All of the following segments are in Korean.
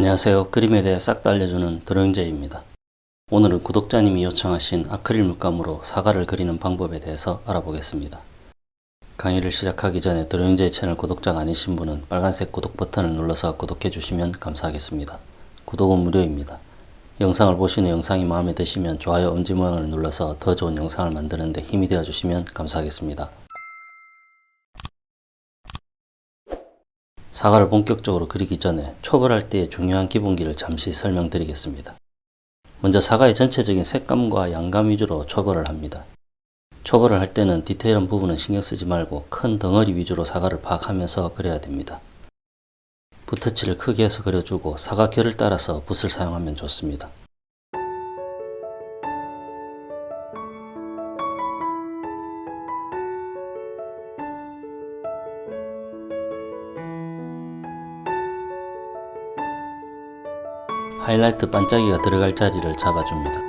안녕하세요. 그림에 대해 싹 다 알려주는 드로잉제입니다. 오늘은 구독자님이 요청하신 아크릴 물감으로 사과를 그리는 방법에 대해서 알아보겠습니다. 강의를 시작하기 전에 드로잉제이 채널 구독자가 아니신 분은 빨간색 구독 버튼을 눌러서 구독해 주시면 감사하겠습니다. 구독은 무료입니다. 영상을 보시는 영상이 마음에 드시면 좋아요 엄지 모양을 눌러서 더 좋은 영상을 만드는 데 힘이 되어 주시면 감사하겠습니다. 사과를 본격적으로 그리기 전에 초벌할 때의 중요한 기본기를 잠시 설명드리겠습니다. 먼저 사과의 전체적인 색감과 양감 위주로 초벌을 합니다. 초벌을 할 때는 디테일한 부분은 신경 쓰지 말고 큰 덩어리 위주로 사과를 파악하면서 그려야 됩니다. 붓터치를 크게 해서 그려주고 사과 결을 따라서 붓을 사용하면 좋습니다. 하이라이트 반짝이가 들어갈 자리를 잡아줍니다.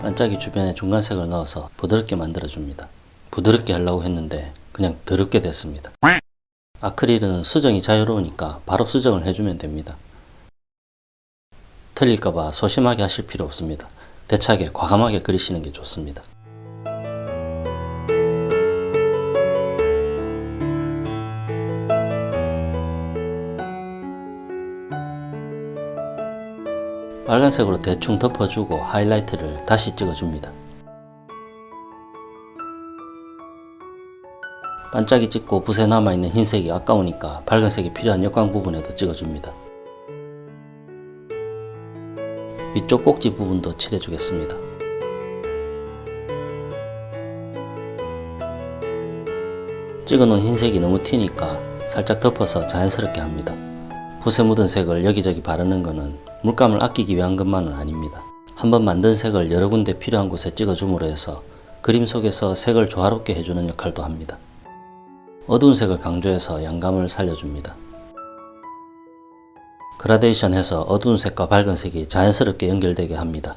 반짝이 주변에 중간색을 넣어서 부드럽게 만들어줍니다. 부드럽게 하려고 했는데 그냥 더럽게 됐습니다. 아크릴은 수정이 자유로우니까 바로 수정을 해주면 됩니다. 틀릴까봐 소심하게 하실 필요 없습니다. 대차게 과감하게 그리시는 게 좋습니다. 빨간색으로 대충 덮어주고 하이라이트를 다시 찍어줍니다. 반짝이 찍고 붓에 남아있는 흰색이 아까우니까 밝은색이 필요한 역광 부분에도 찍어줍니다. 위쪽 꼭지 부분도 칠해주겠습니다. 찍어놓은 흰색이 너무 튀니까 살짝 덮어서 자연스럽게 합니다. 붓에 묻은 색을 여기저기 바르는 것은 물감을 아끼기 위한 것만은 아닙니다. 한번 만든 색을 여러 군데 필요한 곳에 찍어줌으로 해서 그림 속에서 색을 조화롭게 해주는 역할도 합니다. 어두운 색을 강조해서 양감을 살려줍니다. 그라데이션 해서 어두운 색과 밝은 색이 자연스럽게 연결되게 합니다.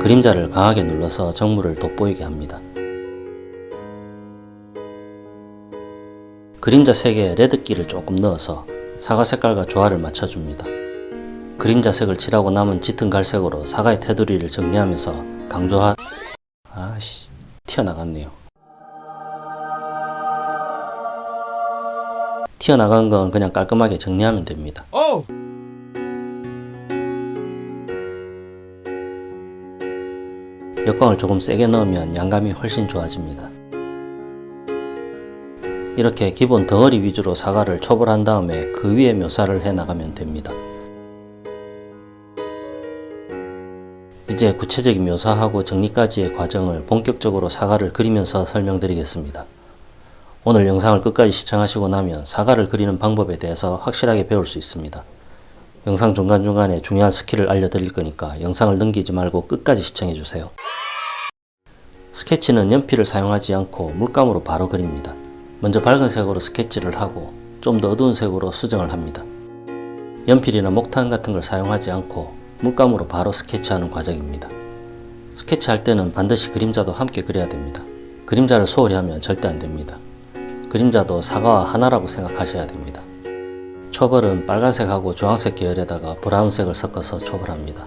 그림자를 강하게 눌러서 정물을 돋보이게 합니다. 그림자 색에 레드기를 조금 넣어서 사과 색깔과 조화를 맞춰줍니다. 그림자 색을 칠하고 남은 짙은 갈색으로 사과의 테두리를 정리하면서 강조하... 아씨... 튀어나갔네요. 튀어나간 건 그냥 깔끔하게 정리하면 됩니다. 오! 역광을 조금 세게 넣으면 양감이 훨씬 좋아집니다. 이렇게 기본 덩어리 위주로 사과를 초벌한 다음에 그 위에 묘사를 해 나가면 됩니다. 이제 구체적인 묘사하고 정리까지의 과정을 본격적으로 사과를 그리면서 설명드리겠습니다. 오늘 영상을 끝까지 시청하시고 나면 사과를 그리는 방법에 대해서 확실하게 배울 수 있습니다. 영상 중간중간에 중요한 스킬을 알려드릴 거니까 영상을 넘기지 말고 끝까지 시청해주세요. 스케치는 연필을 사용하지 않고 물감으로 바로 그립니다. 먼저 밝은 색으로 스케치를 하고 좀 더 어두운 색으로 수정을 합니다. 연필이나 목탄 같은 걸 사용하지 않고 물감으로 바로 스케치하는 과정입니다. 스케치할 때는 반드시 그림자도 함께 그려야 됩니다. 그림자를 소홀히 하면 절대 안됩니다. 그림자도 사과와 하나라고 생각하셔야 됩니다. 초벌은 빨간색하고 주황색 계열에다가 브라운색을 섞어서 초벌합니다.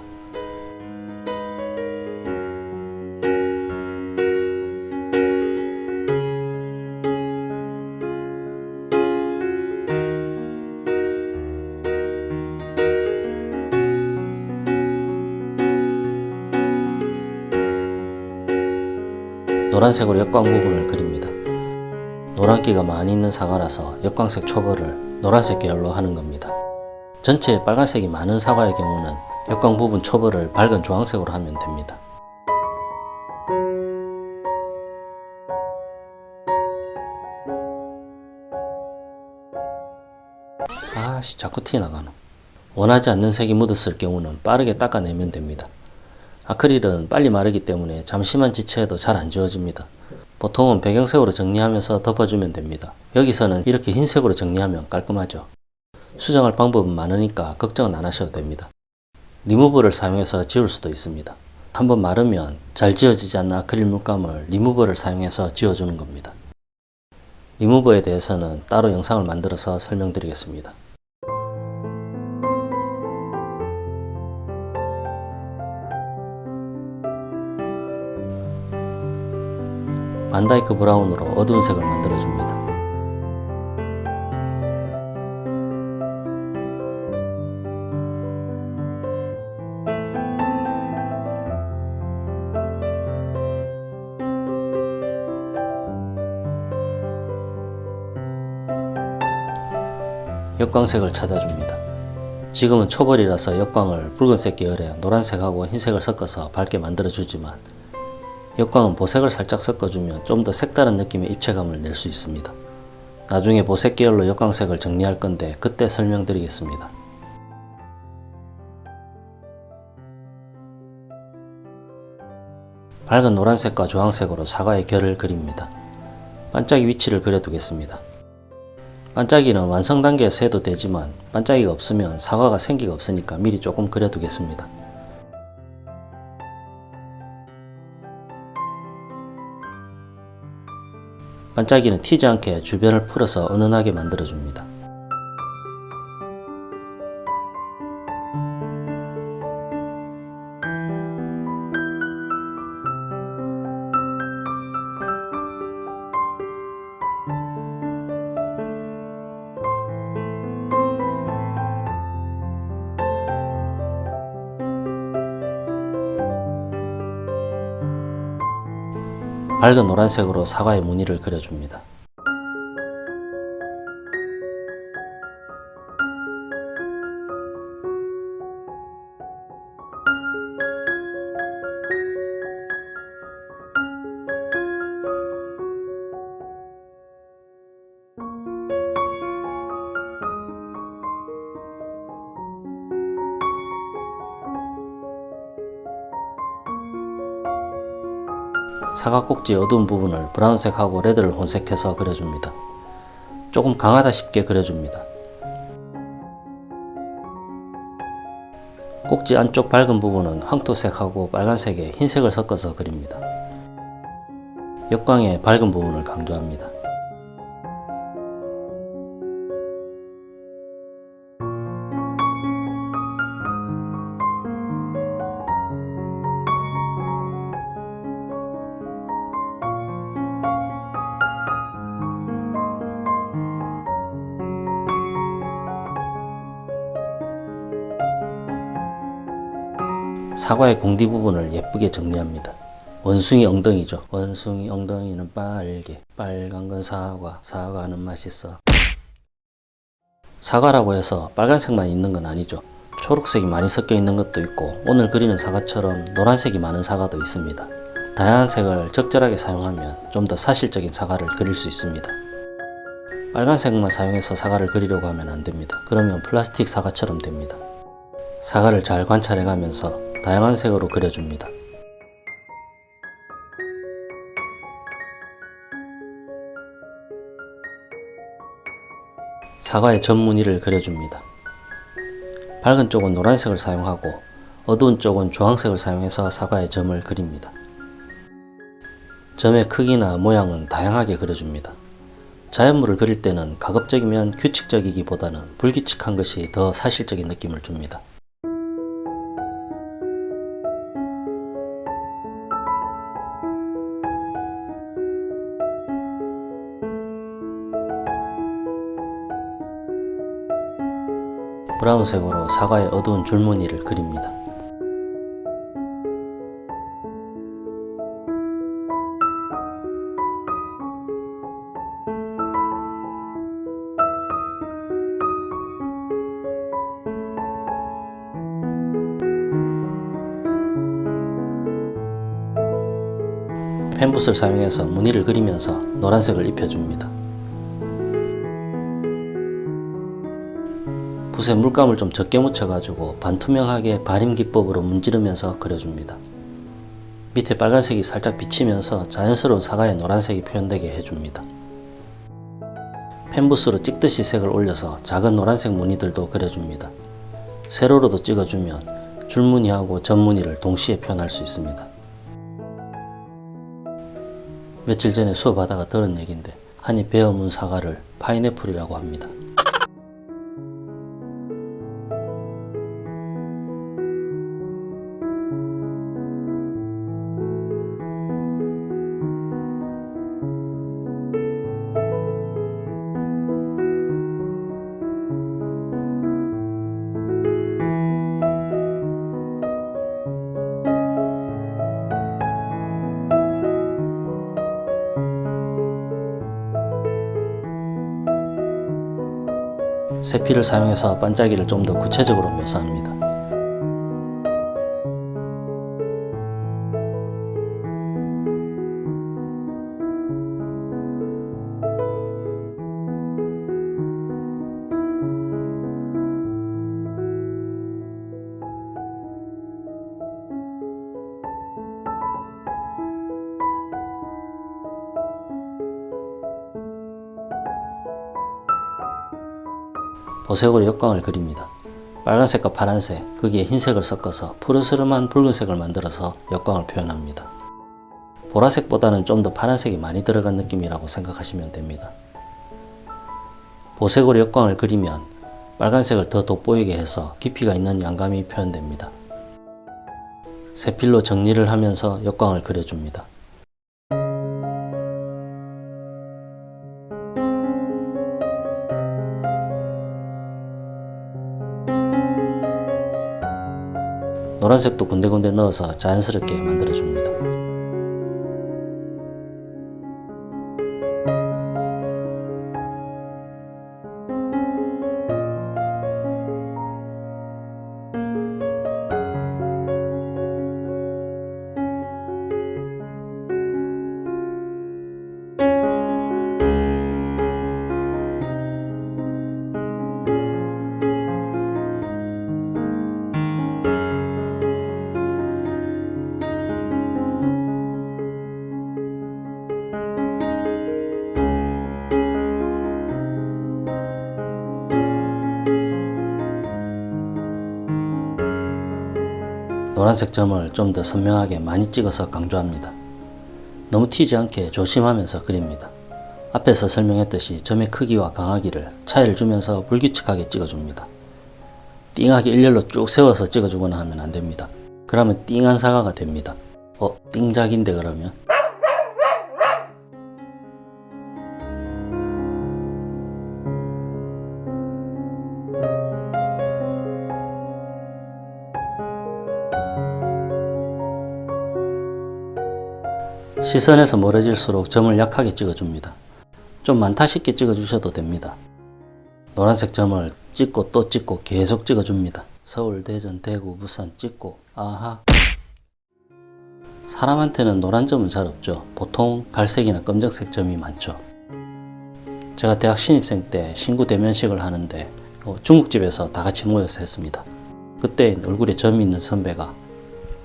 노란색으로 역광 부분을 그립니다. 노란기가 많이 있는 사과라서 역광색 초벌을 노란색 계열로 하는 겁니다. 전체에 빨간색이 많은 사과의 경우는 역광 부분 초벌을 밝은 주황색으로 하면 됩니다. 아씨 자꾸 튀어나가노 원하지 않는 색이 묻었을 경우는 빠르게 닦아내면 됩니다. 아크릴은 빨리 마르기 때문에 잠시만 지체해도 잘 안 지워집니다. 보통은 배경색으로 정리하면서 덮어주면 됩니다. 여기서는 이렇게 흰색으로 정리하면 깔끔하죠. 수정할 방법은 많으니까 걱정은 안 하셔도 됩니다. 리무버를 사용해서 지울 수도 있습니다. 한번 마르면 잘 지워지지 않는 아크릴 물감을 리무버를 사용해서 지워주는 겁니다. 리무버에 대해서는 따로 영상을 만들어서 설명드리겠습니다. 반다이크 브라운으로 어두운 색을 만들어줍니다. 역광색을 찾아줍니다. 지금은 초벌이라서 역광을 붉은색 계열에 노란색하고 흰색을 섞어서 밝게 만들어주지만 역광은 보색을 살짝 섞어주면 좀 더 색다른 느낌의 입체감을 낼 수 있습니다. 나중에 보색 계열로 역광색을 정리할 건데 그때 설명드리겠습니다. 밝은 노란색과 주황색으로 사과의 결을 그립니다. 반짝이 위치를 그려두겠습니다. 반짝이는 완성 단계에서 해도 되지만 반짝이가 없으면 사과가 생기가 없으니까 미리 조금 그려두겠습니다. 반짝이는 튀지 않게 주변을 풀어서 은은하게 만들어줍니다. 밝은 노란색으로 사과의 무늬를 그려줍니다. 사과 꼭지 어두운 부분을 브라운색하고 레드를 혼색해서 그려줍니다. 조금 강하다 싶게 그려줍니다. 꼭지 안쪽 밝은 부분은 황토색하고 빨간색에 흰색을 섞어서 그립니다. 역광의 밝은 부분을 강조합니다. 사과의 공디 부분을 예쁘게 정리합니다. 원숭이 엉덩이죠. 원숭이 엉덩이는 빨개. 빨간 건 사과. 사과는 맛있어. 사과라고 해서 빨간색만 있는 건 아니죠. 초록색이 많이 섞여 있는 것도 있고 오늘 그리는 사과처럼 노란색이 많은 사과도 있습니다. 다양한 색을 적절하게 사용하면 좀 더 사실적인 사과를 그릴 수 있습니다. 빨간색만 사용해서 사과를 그리려고 하면 안됩니다. 그러면 플라스틱 사과처럼 됩니다. 사과를 잘 관찰해 가면서 다양한 색으로 그려줍니다. 사과의 점 무늬를 그려줍니다. 밝은 쪽은 노란색을 사용하고 어두운 쪽은 주황색을 사용해서 사과의 점을 그립니다. 점의 크기나 모양은 다양하게 그려줍니다. 자연물을 그릴 때는 가급적이면 규칙적이기보다는 불규칙한 것이 더 사실적인 느낌을 줍니다. 브라운색으로 사과의 어두운 줄무늬를 그립니다. 펜붓을 사용해서 무늬를 그리면서 노란색을 입혀줍니다. 붓에 물감을 좀 적게 묻혀가지고 반투명하게 발임 기법으로 문지르면서 그려줍니다. 밑에 빨간색이 살짝 비치면서 자연스러운 사과의 노란색이 표현되게 해줍니다. 펜붓으로 찍듯이 색을 올려서 작은 노란색 무늬들도 그려줍니다. 세로로도 찍어주면 줄무늬하고 전무늬를 동시에 표현할 수 있습니다. 며칠 전에 수업하다가 들은 얘기인데 한입 베어문 사과를 파인애플이라고 합니다. 세피를 사용해서 반짝이를 좀 더 구체적으로 묘사합니다. 보색으로 역광을 그립니다. 빨간색과 파란색, 거기에 흰색을 섞어서 푸르스름한 붉은색을 만들어서 역광을 표현합니다. 보라색보다는 좀 더 파란색이 많이 들어간 느낌이라고 생각하시면 됩니다. 보색으로 역광을 그리면 빨간색을 더 돋보이게 해서 깊이가 있는 양감이 표현됩니다. 세필로 정리를 하면서 역광을 그려줍니다. 노란색도 군데군데 넣어서 자연스럽게 만들어줍니다. 노란색 점을 좀 더 선명하게 많이 찍어서 강조합니다. 너무 튀지 않게 조심하면서 그립니다. 앞에서 설명했듯이 점의 크기와 강하기를 차이를 주면서 불규칙하게 찍어줍니다. 띵하게 일렬로 쭉 세워서 찍어주거나 하면 안됩니다. 그러면 띵한 사과가 됩니다. 어? 띵작인데 그러면? 시선에서 멀어질수록 점을 약하게 찍어줍니다. 좀 많다 싶게 찍어주셔도 됩니다. 노란색 점을 찍고 또 찍고 계속 찍어줍니다. 서울, 대전, 대구, 부산 찍고 아하 사람한테는 노란 점은 잘 없죠. 보통 갈색이나 검정색 점이 많죠. 제가 대학 신입생 때 신구 대면식을 하는데 어, 중국집에서 다 같이 모여서 했습니다. 그때 얼굴에 점이 있는 선배가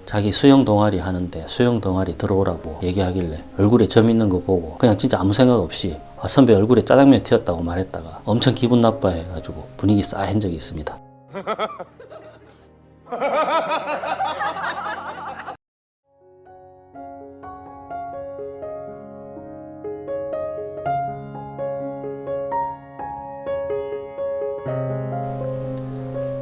자기 수영 동아리 하는데 수영 동아리 들어오라고 얘기하길래 얼굴에 점 있는 거 보고 그냥 진짜 아무 생각 없이 아, 선배 얼굴에 짜장면 튀었다고 말했다가 엄청 기분 나빠해 가지고 분위기 싸한 적이 있습니다.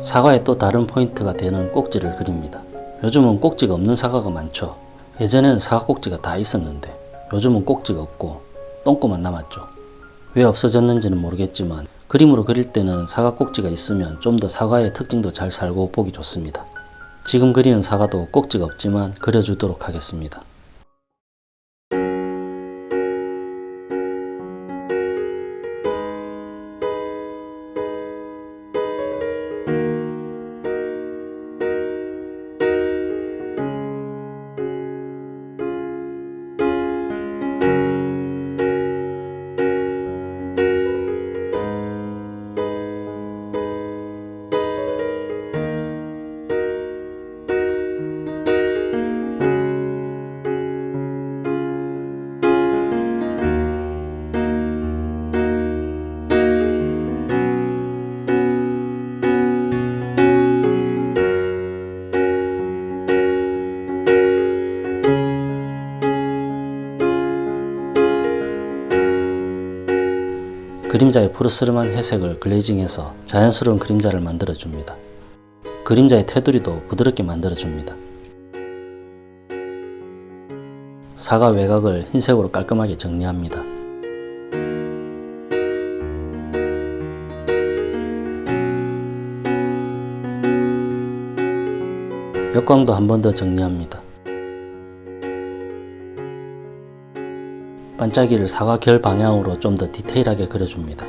사과의 또 다른 포인트가 되는 꼭지를 그립니다. 요즘은 꼭지가 없는 사과가 많죠. 예전에는 사과 꼭지가 다 있었는데 요즘은 꼭지가 없고 똥꼬만 남았죠. 왜 없어졌는지는 모르겠지만 그림으로 그릴 때는 사과 꼭지가 있으면 좀 더 사과의 특징도 잘 살고 보기 좋습니다. 지금 그리는 사과도 꼭지가 없지만 그려주도록 하겠습니다. 그림자의 푸르스름한 회색을 글레이징해서 자연스러운 그림자를 만들어줍니다. 그림자의 테두리도 부드럽게 만들어줍니다. 사과 외곽을 흰색으로 깔끔하게 정리합니다. 역광도 한 번 더 정리합니다. 반짝이를 사과 결 방향으로 좀 더 디테일하게 그려줍니다.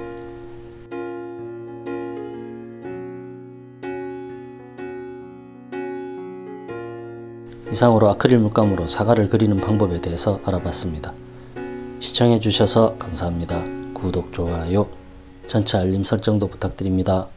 이상으로 아크릴 물감으로 사과를 그리는 방법에 대해서 알아봤습니다. 시청해 주셔서 감사합니다. 구독, 좋아요, 전체 알림 설정도 부탁드립니다.